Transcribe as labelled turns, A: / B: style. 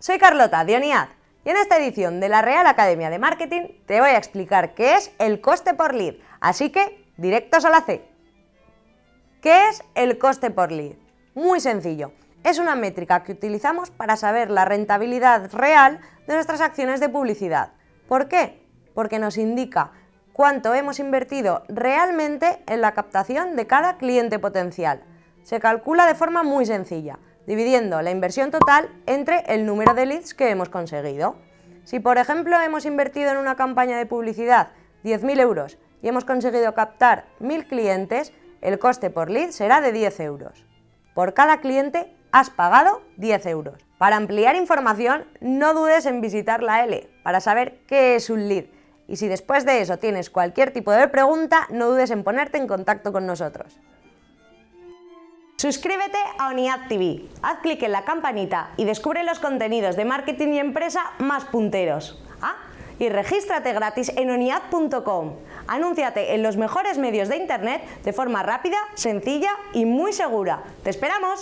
A: Soy Carlota de ONIAD y en esta edición de la Real Academia de Marketing te voy a explicar qué es el coste por lead, así que directos a la C. ¿Qué es el coste por lead? Muy sencillo, es una métrica que utilizamos para saber la rentabilidad real de nuestras acciones de publicidad. ¿Por qué? Porque nos indica cuánto hemos invertido realmente en la captación de cada cliente potencial. Se calcula de forma muy sencilla, dividiendo la inversión total entre el número de leads que hemos conseguido. Si por ejemplo hemos invertido en una campaña de publicidad 10.000 euros y hemos conseguido captar 1.000 clientes, el coste por lead será de 10 euros. Por cada cliente has pagado 10 euros. Para ampliar información, no dudes en visitar la L para saber qué es un lead. Y si después de eso tienes cualquier tipo de pregunta, no dudes en ponerte en contacto con nosotros. Suscríbete a ONIAD TV, haz clic en la campanita y descubre los contenidos de marketing y empresa más punteros. Ah, y regístrate gratis en oniad.com. Anúnciate en los mejores medios de internet de forma rápida, sencilla y muy segura. ¡Te esperamos!